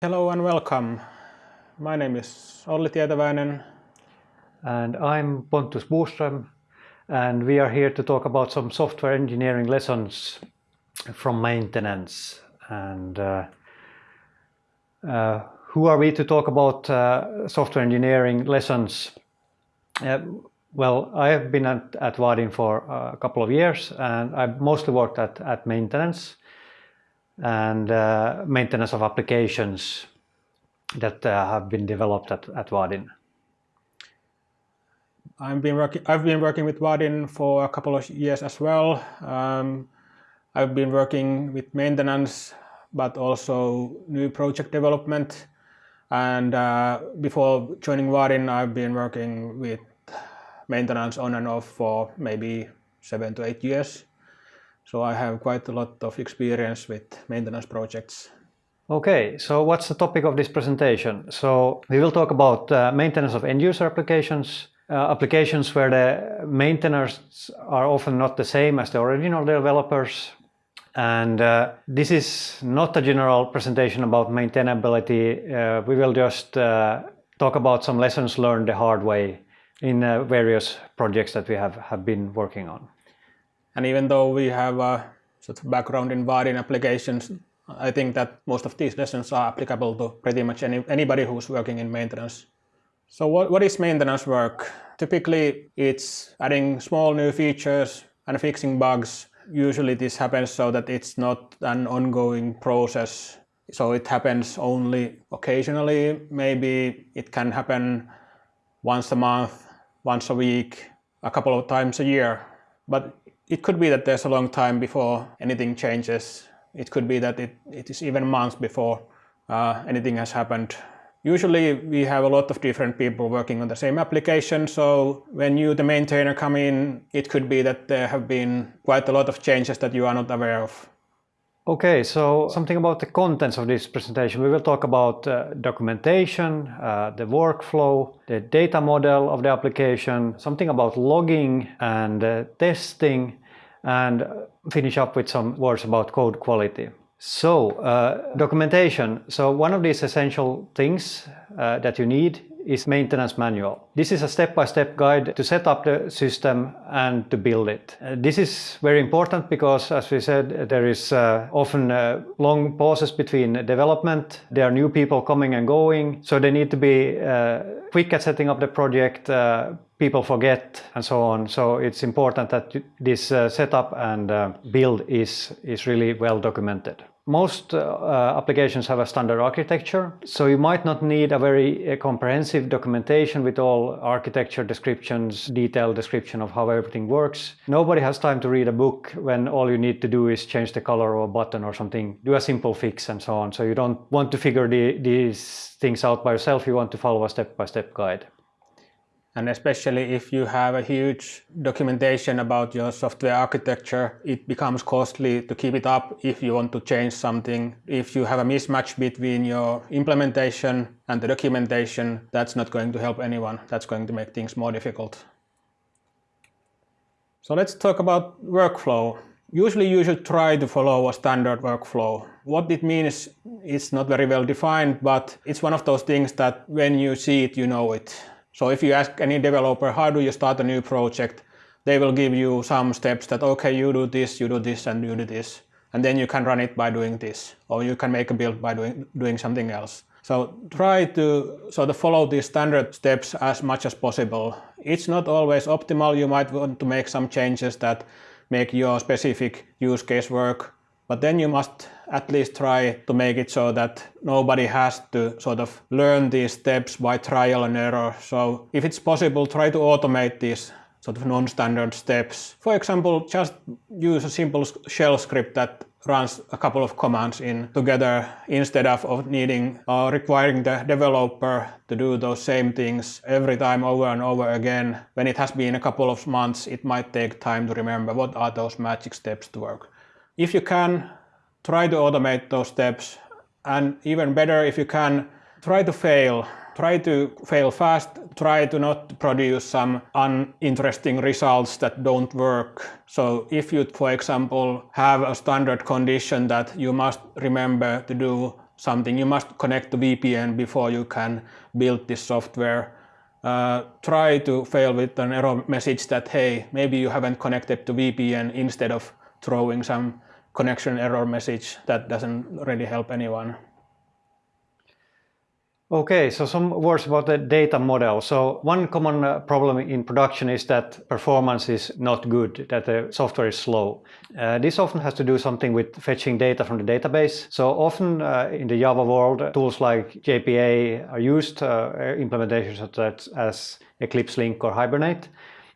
Hello and welcome. My name is Olli Tietäväinen. And I'm Pontus Boström, and we are here to talk about some software engineering lessons from maintenance. And uh, uh, who are we to talk about uh, software engineering lessons? Uh, well, I have been at, at Vaadin for a couple of years, and I've mostly worked at, at maintenance and uh, maintenance of applications that uh, have been developed at, at Vaadin. I've been working. I've been working with Vaadin for a couple of years as well. Um, I've been working with maintenance, but also new project development. And uh, before joining Vaadin, I've been working with maintenance on and off for maybe seven to eight years. So I have quite a lot of experience with maintenance projects. Okay, so what's the topic of this presentation? So we will talk about uh, maintenance of end user applications, uh, applications where the maintainers are often not the same as the original developers. And uh, this is not a general presentation about maintainability. Uh, we will just uh, talk about some lessons learned the hard way in uh, various projects that we have, have been working on. And even though we have a sort of background in Vaadin applications, I think that most of these lessons are applicable to pretty much any, anybody who's working in maintenance. So what, what is maintenance work? Typically, it's adding small new features and fixing bugs. Usually this happens so that it's not an ongoing process. So it happens only occasionally. Maybe it can happen once a month, once a week, a couple of times a year. But it could be that there's a long time before anything changes. It could be that it, it is even months before uh, anything has happened. Usually we have a lot of different people working on the same application, so when you, the maintainer, come in, it could be that there have been quite a lot of changes that you are not aware of. Okay, so something about the contents of this presentation. We will talk about uh, documentation, uh, the workflow, the data model of the application, something about logging and uh, testing, and finish up with some words about code quality. So, uh, documentation. So one of these essential things uh, that you need is maintenance manual. This is a step-by-step -step guide to set up the system and to build it. Uh, this is very important because, as we said, there is uh, often uh, long pauses between development. There are new people coming and going, so they need to be uh, quick at setting up the project. Uh, people forget and so on. So it's important that this setup and build is, is really well documented. Most uh, applications have a standard architecture, so you might not need a very uh, comprehensive documentation with all architecture descriptions, detailed description of how everything works. Nobody has time to read a book when all you need to do is change the color of a button or something, do a simple fix and so on. So you don't want to figure the, these things out by yourself, you want to follow a step-by-step -step guide. And especially if you have a huge documentation about your software architecture, it becomes costly to keep it up if you want to change something. If you have a mismatch between your implementation and the documentation, that's not going to help anyone. That's going to make things more difficult. So let's talk about workflow. Usually you should try to follow a standard workflow. What it means is not very well defined, but it's one of those things that when you see it, you know it. So if you ask any developer, how do you start a new project? They will give you some steps that, okay, you do this, you do this, and you do this. And then you can run it by doing this, or you can make a build by doing, doing something else. So try to sort of follow these standard steps as much as possible. It's not always optimal. You might want to make some changes that make your specific use case work but then you must at least try to make it so that nobody has to sort of learn these steps by trial and error. So if it's possible, try to automate these sort of non-standard steps. For example, just use a simple shell script that runs a couple of commands in together instead of, of needing or requiring the developer to do those same things every time over and over again. When it has been a couple of months, it might take time to remember what are those magic steps to work. If you can, try to automate those steps and even better if you can, try to fail. Try to fail fast, try to not produce some uninteresting results that don't work. So if you, for example, have a standard condition that you must remember to do something. You must connect to VPN before you can build this software. Uh, try to fail with an error message that, hey, maybe you haven't connected to VPN instead of throwing some connection error message that doesn't really help anyone. Okay, so some words about the data model. So one common uh, problem in production is that performance is not good, that the software is slow. Uh, this often has to do something with fetching data from the database. So often uh, in the Java world, tools like JPA are used, uh, implementations such as Eclipse Link or Hibernate.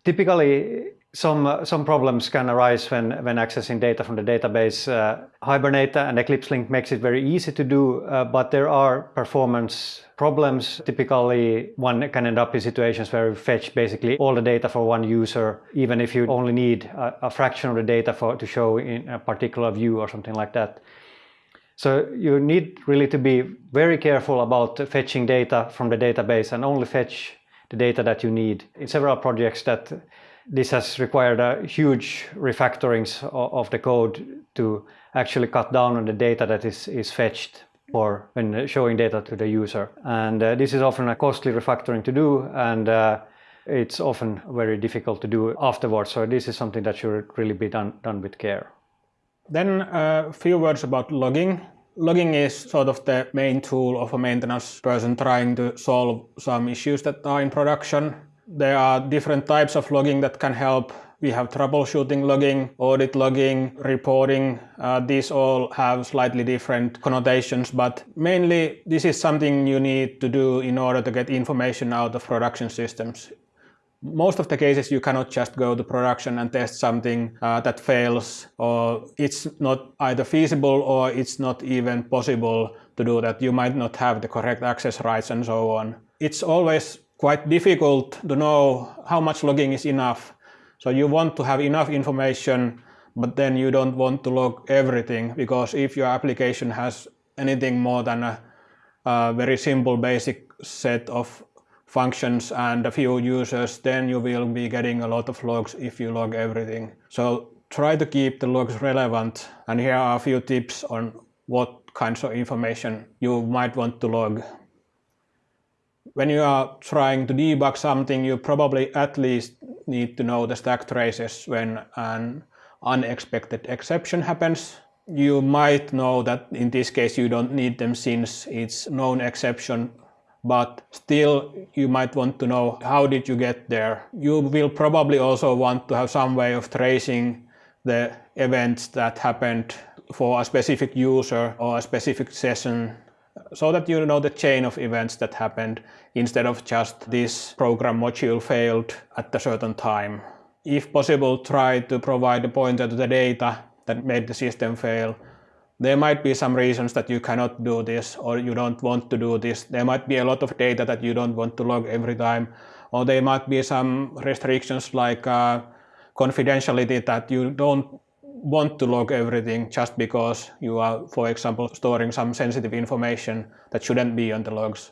Typically, some uh, some problems can arise when when accessing data from the database. Uh, Hibernate and Eclipse Link makes it very easy to do, uh, but there are performance problems. Typically, one can end up in situations where you fetch basically all the data for one user, even if you only need a, a fraction of the data for to show in a particular view or something like that. So you need really to be very careful about fetching data from the database and only fetch the data that you need. In several projects that this has required a huge refactorings of the code to actually cut down on the data that is, is fetched for when showing data to the user. And uh, this is often a costly refactoring to do and uh, it's often very difficult to do afterwards. So this is something that should really be done, done with care. Then uh, a few words about logging. Logging is sort of the main tool of a maintenance person trying to solve some issues that are in production. There are different types of logging that can help. We have troubleshooting logging, audit logging, reporting. Uh, these all have slightly different connotations, but mainly this is something you need to do in order to get information out of production systems. Most of the cases you cannot just go to production and test something uh, that fails or it's not either feasible or it's not even possible to do that. You might not have the correct access rights and so on. It's always quite difficult to know how much logging is enough. So you want to have enough information, but then you don't want to log everything because if your application has anything more than a, a very simple basic set of functions and a few users, then you will be getting a lot of logs if you log everything. So try to keep the logs relevant. And here are a few tips on what kinds of information you might want to log when you are trying to debug something, you probably at least need to know the stack traces when an unexpected exception happens. You might know that in this case you don't need them since it's known exception, but still you might want to know how did you get there. You will probably also want to have some way of tracing the events that happened for a specific user or a specific session so that you know the chain of events that happened instead of just this program module failed at a certain time. If possible, try to provide a pointer to the data that made the system fail. There might be some reasons that you cannot do this or you don't want to do this. There might be a lot of data that you don't want to log every time. Or there might be some restrictions like uh, confidentiality that you don't want to log everything just because you are, for example, storing some sensitive information that shouldn't be on the logs.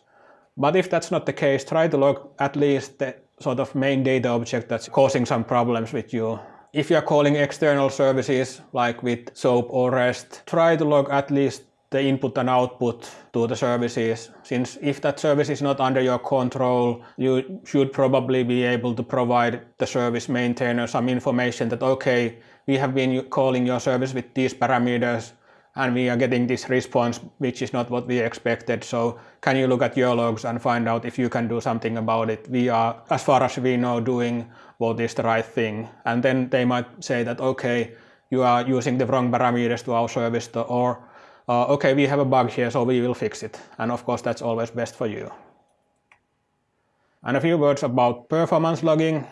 But if that's not the case, try to log at least the sort of main data object that's causing some problems with you. If you're calling external services like with SOAP or REST, try to log at least the input and output to the services. Since if that service is not under your control, you should probably be able to provide the service maintainer some information that, okay, we have been calling your service with these parameters and we are getting this response which is not what we expected. So can you look at your logs and find out if you can do something about it? We are, as far as we know, doing what is the right thing. And then they might say that, okay, you are using the wrong parameters to our service or uh, okay, we have a bug here, so we will fix it. And of course, that's always best for you. And a few words about performance logging.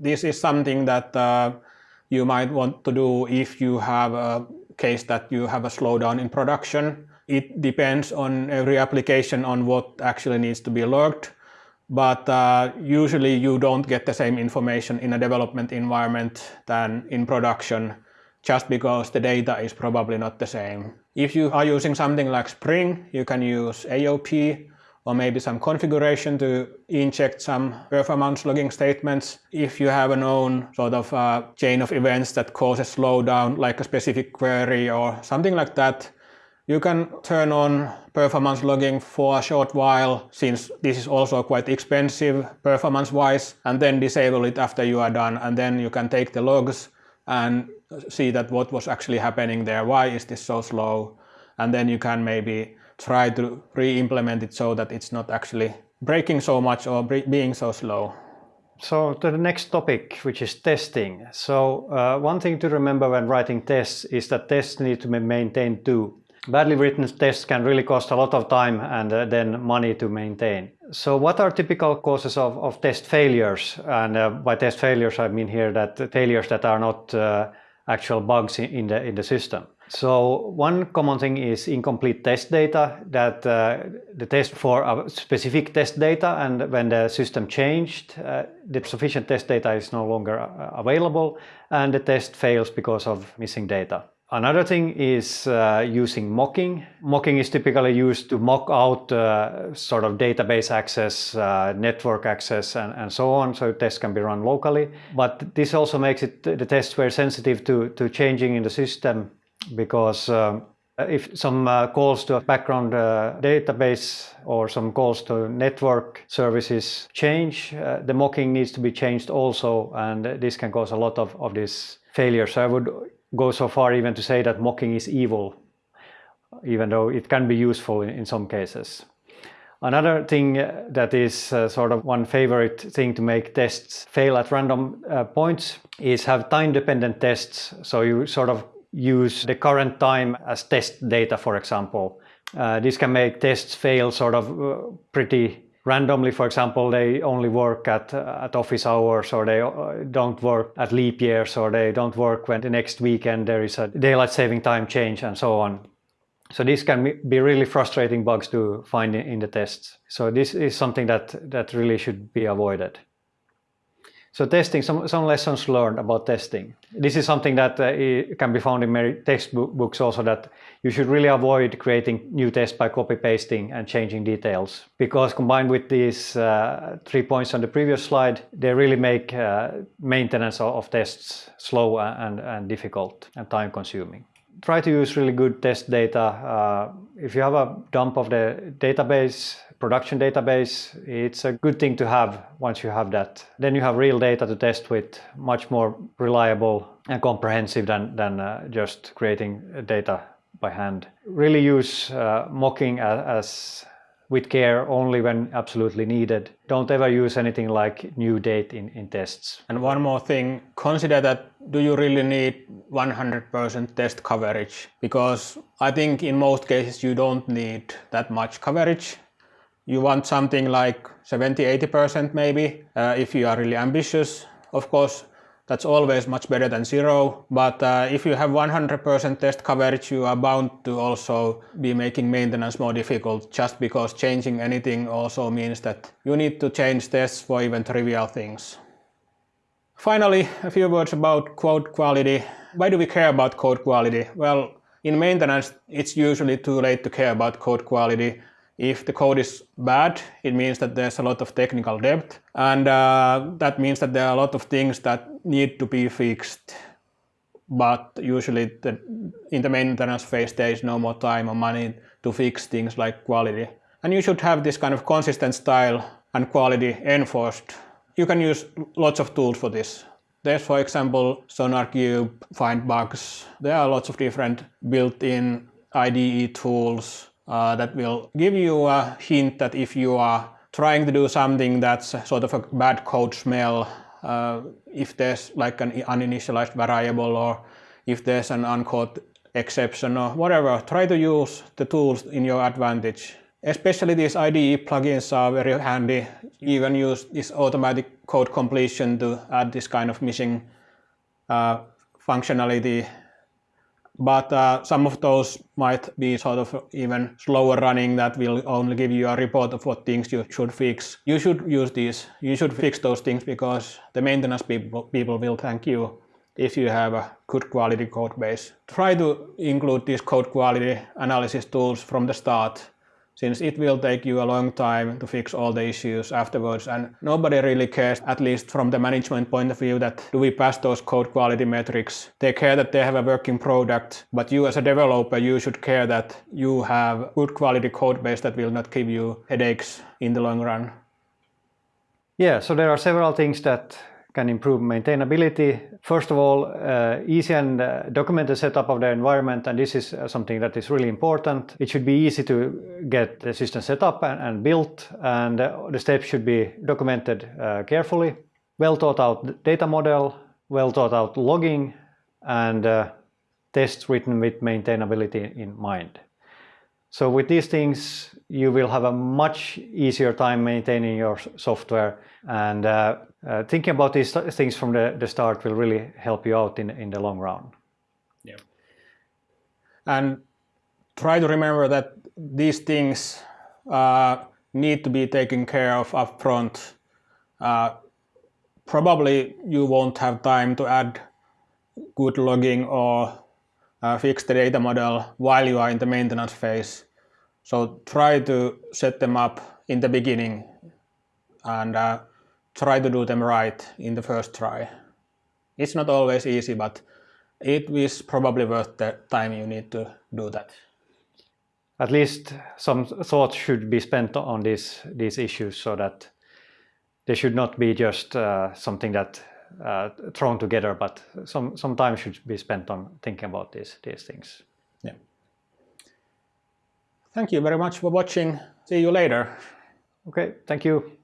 This is something that uh, you might want to do if you have a case that you have a slowdown in production. It depends on every application on what actually needs to be logged. But uh, usually you don't get the same information in a development environment than in production just because the data is probably not the same. If you are using something like Spring, you can use AOP or maybe some configuration to inject some performance logging statements. If you have a known sort of uh, chain of events that causes slowdown, like a specific query or something like that, You can turn on performance logging for a short while since this is also quite expensive performance wise and then disable it after you are done and then you can take the logs and see that what was actually happening there, why is this so slow and then you can maybe try to re-implement it so that it's not actually breaking so much or being so slow. So to the next topic, which is testing. So uh, one thing to remember when writing tests is that tests need to be maintained too. Badly written tests can really cost a lot of time and uh, then money to maintain. So what are typical causes of, of test failures? And uh, by test failures, I mean here that failures that are not uh, actual bugs in, the, in the system. So one common thing is incomplete test data that uh, the test for a specific test data and when the system changed, uh, the sufficient test data is no longer uh, available and the test fails because of missing data. Another thing is uh, using mocking. Mocking is typically used to mock out uh, sort of database access, network access, and, and, so on, so tests can be run locally. But this also makes it the tests very sensitive to, to changing in the system because um, if some uh, calls to a background uh, database or some calls to network services change, uh, the mocking needs to be changed also, and this can cause a lot of, of these failures. So I would go so far even to say that mocking is evil, even though it can be useful in, in some cases. Another thing uh, that is uh, sort of one favorite thing to make tests fail at random uh, points is have time-dependent tests. So you sort of use the current time as test data, for example. Uh, this can make tests fail sort of uh, pretty randomly. For example, they only work at, uh, at office hours or they uh, don't work at leap years or they don't work when the next weekend there is a daylight saving time change and so on. So this can be really frustrating bugs to find in, in the tests. So this is something that, that really should be avoided. So testing, some, some lessons learned about testing. This is something that uh, can be found in many textbooks also that you should really avoid creating new tests by copy pasting and changing details because combined with these uh, three points on the previous slide, they really make uh, maintenance of, tests slow and, and difficult and time consuming try to use really good test data. Uh, if you have a dump of the database, production database, it's a good thing to have once you have that. Then you have real data to test with, much more reliable and comprehensive than, than uh, just creating data by hand. Really use uh, mocking as, as with care only when absolutely needed. Don't ever use anything like new date in, in tests. And one more thing, consider that do you really need 100% test coverage? Because I think in most cases you don't need that much coverage. You want something like 70-80% maybe uh, if you are really ambitious. Of course, that's always much better than zero. But uh, if you have 100% test coverage, you are bound to also be making maintenance more difficult just because changing anything also means that you need to change tests for even trivial things. Finally, a few words about code quality. Why do we care about code quality? Well, in maintenance, it's usually too late to care about code quality if the code is bad, it means that there's a lot of technical debt, and uh, that means that there are a lot of things that need to be fixed. But usually the, in the maintenance phase, there is no more time or money to fix things like quality. And you should have this kind of consistent style and quality enforced. You can use lots of tools for this. There's, for example, SonarQube, Find Bugs. There are lots of different built-in IDE tools uh, that will give you a hint that if you are trying to do something that's sort of a bad code smell, uh, if there's like an uninitialized variable or if there's an uncaught exception or whatever, try to use the tools in your advantage. Especially these IDE plugins are very handy. Can use this automatic code completion to add this kind of missing uh, functionality but uh, some of those might be sort of even slower running that will only give you a report of what things you should fix. You should use these. You should fix those things because the maintenance people, people will thank you if you have a good quality code base. Try to include these code quality analysis tools from the start since it will take you a long time to fix all the issues afterwards and nobody really cares at least from the management point of view that do we pass those code quality metrics. They care that they have a working product but you as a developer you should care that you have good quality code base that will not give you headaches in the long run. Yeah so there are several things that can improve maintainability. First of all, uh, easy and uh, documented setup of the environment, and this is uh, something that is really important. It should be easy to get the system set up and, and built, and uh, the steps should be documented uh, carefully. Well thought out data model, well thought out logging, and uh, tests written with maintainability in mind. So with these things, you will have a much easier time maintaining your software and uh, uh, thinking about these things from the, the start will really help you out in, in the long run. Yeah. And try to remember that these things uh, need to be taken care of upfront. Uh, probably you won't have time to add good logging or fix the data model while you are in the maintenance phase. So try to set them up in the beginning and uh, try to do them right in the first try. It's not always easy, but it is probably worth the time you need to do that. At least some thought should be spent on these, these issues so that they should not be just uh, something that uh, Uh, thrown together, but some, some time should be spent on thinking about these, these things. Yeah. Thank you very much for watching. See you later. Okay, thank you.